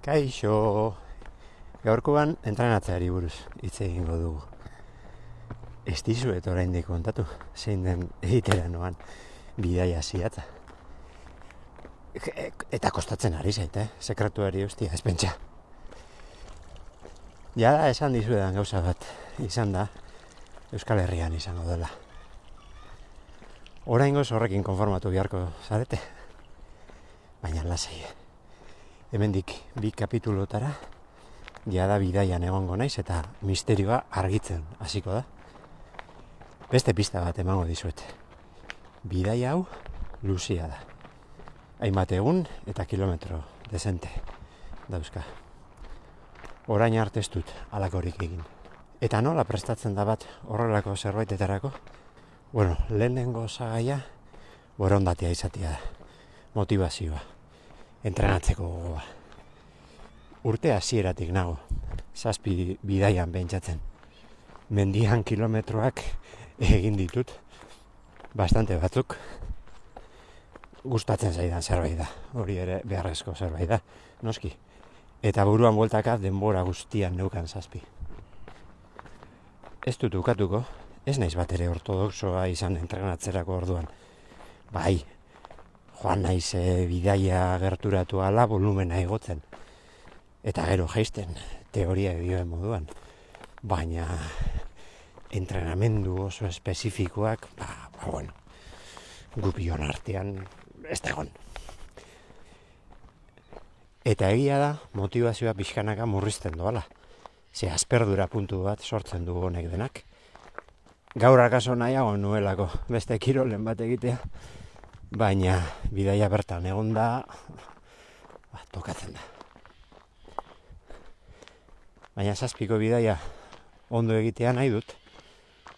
Kaixo, gaurkoan entrenatzeari buruz hitz egingo dugu. Ez dizuet oraindik kontatu, zein den egitera noan bidaia ziatza. Eta kostatzen ari zait, eh? sekretuari ustia, ez pentsa. Ja da, esan dizuedan gauza bat, izan da, Euskal Herrian izango dela. Oraingoz horrekin konformatu beharko zarete. Baina lasai. Hemendik bi kapitulotara jada bidaian egongo naiz eta misterioa argitzen hasiko da. Beste pista bat emango dizuet. Bidaia hau luzia da. Hainbat egun eta kilometro dezente dauzka. Orain arte ez dut alakorik egin. Eta nola prestatzen da bat horrelako zerbaitetarako? Bueno, lehenengo zagaia borondatea izatea da. Motivazioa. Entrenatzeko gogoa. Urte hasieratik nago. Zazpi bidaian pentsatzen. Mendian kilometroak egin ditut. Bastante batzuk. Gustatzen zaidan zerbait da. Hori ere beharrezko zerbait da. Noski. Eta buruan bueltaka denbora guztian neukan zazpi. Ez dut ukatuko, ez naiz bat ere ortodoxoa izan entrenatzerako orduan. Bai, joan naiz e, bidaia gerturatu ala volumena igotzen. Eta gero jaisten, teoria dioen moduan. Baina, entrenamendu oso espezifikoak, ba, ba bueno, gupion artean, ez da egon. Eta egia da, motivazioa pixkanaka murrizten doala. Ze asperdura puntu bat sortzen du honek denak. Gaur akaso nahiago nuelako beste kirolen bat egitea. Baina bidaia bertan egon da, ba, tokatzen da. Baina zazpiko bidaia ondo egitea nahi dut,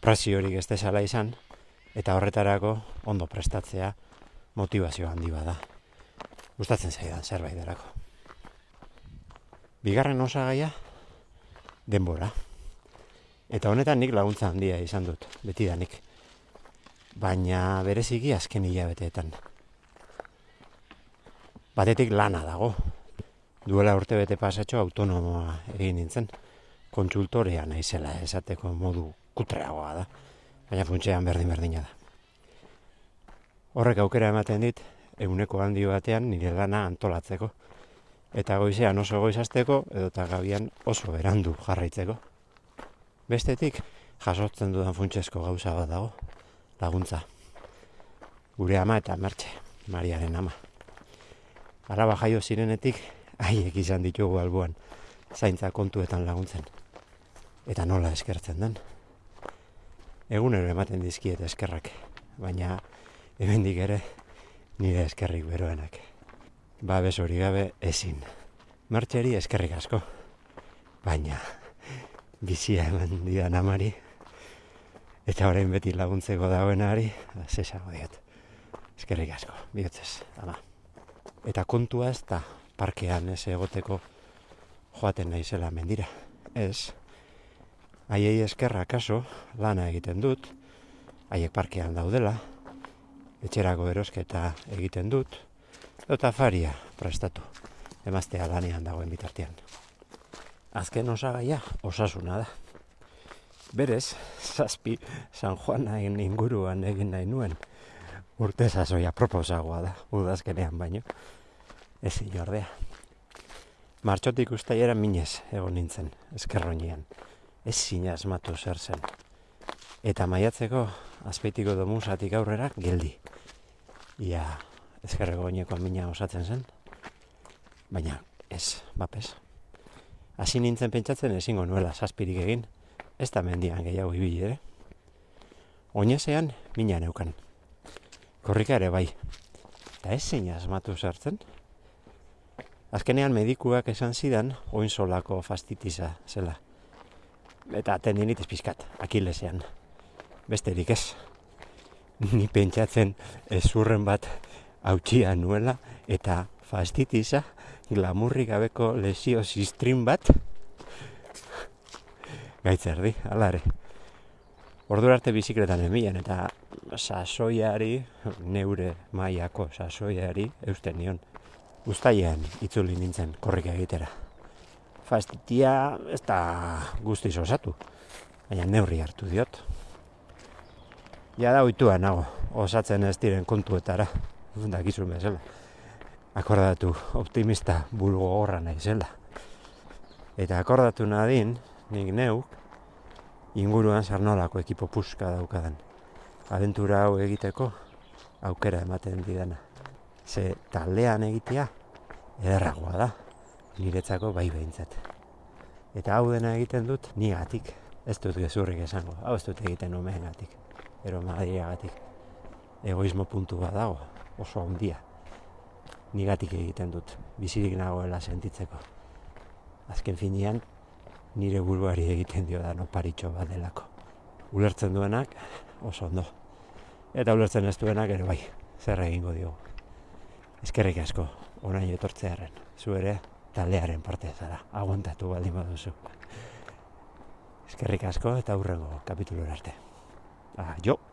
presiorik ez desala izan, eta horretarako ondo prestatzea motivazio handi bada. Gustatzen zaidan zerbait derako. Bigarren osagaia, denbora. Eta honetan nik laguntza handia izan dut, beti danik. Baina bereziki azken hilabeteetan. Batetik lana dago. Duela urte bete pasatxo autonomoa egin nintzen. Kontsultorea naizela esateko modu kutreagoa da. Baina funtsean berdin berdina da. Horrek aukera ematen dit, eguneko handi batean nire lana antolatzeko eta goizean oso goizasteko edo eta gabian oso berandu jarraitzeko. Bestetik, jasotzen dudan funtsesko gauza bat dago, laguntza. Gure ama eta mertxe, Mariaren ama. Araba jaio zirenetik, haiek izan ditugu albuan, zaintza kontuetan laguntzen. Eta nola eskertzen den. Egunero ematen dizkiet eskerrak, baina hemendik ere nire eskerrik beroenak babes hori gabe ezin. Martxeri eskerrik asko, baina bizia eman dian amari, eta orain beti laguntzeko dagoenari, zesango diot. Eskerrik asko, bihotzez, ama. Eta kontua ez da parkean ez egoteko joaten naizela mendira. Ez, haiei eskerra kaso lana egiten dut, haiek parkean daudela, etxerako erosketa egiten dut, eta faria prestatu emaztea lanean dagoen bitartean. Azken osagaia osasuna da. Berez, zazpi San Juanain inguruan egin nahi nuen urte zazoia proposagoa da, udazkenean baino. Ez inordea. Martxotik ustaiera minez egon nintzen, eskerroinean. Ez zina asmatu zer zen. Eta maiatzeko azpeitiko domusatik aurrera geldi. Ia, ezkerreko oineko mina osatzen zen, baina ez, bapes. Hasi nintzen pentsatzen ezingo nuela zazpirik egin, ez da mendian gehiago ibili ere. Oinezean mina neukan. Korrika ere bai. Eta ez zein asmatu sartzen. Azkenean medikuak esan zidan oin solako fastitiza zela. Eta tendinitis pizkat, akilesean. Besterik ez. Ni pentsatzen ezurren bat hautsia nuela eta fastitiza glamurri gabeko lesio zistrin bat gaitzerdi, alare. Ordu arte bizikletan emian eta sasoiari, neure maiako sasoiari, eusten nion. Uztailean itzuli nintzen korrika egitera. Fastitia ez da guztiz osatu, baina neurri hartu diot. Ja da oitua nago, osatzen ez diren kontuetara, dakizun bezala. Akordatu optimista bulgo horra naizela. Eta akordatu nadin, nik neuk, inguruan sarnolako ekipo puska daukadan. Aventura hau egiteko aukera ematen didana. Ze taldean egitea ederragoa da, niretzako bai behintzat. Eta hau dena egiten dut nigatik, ez dut gezurrik esango, hau ez dut egiten gatik, ero gatik. Egoismo puntu bat dago, oso handia. Nigatik egiten dut, bizirik nagoela sentitzeko. Azken finean, nire buruari egiten dio da no paritxo bat delako. Ulertzen duenak oso ondo. Eta ulertzen ez duenak ere bai, zer egingo diogu. Eskerrik asko, orain etortzearen, zu ere taldearen parte zara, aguantatu baldin baduzu. Eskerrik asko eta hurrengo kapitulura arte. Ah, jo!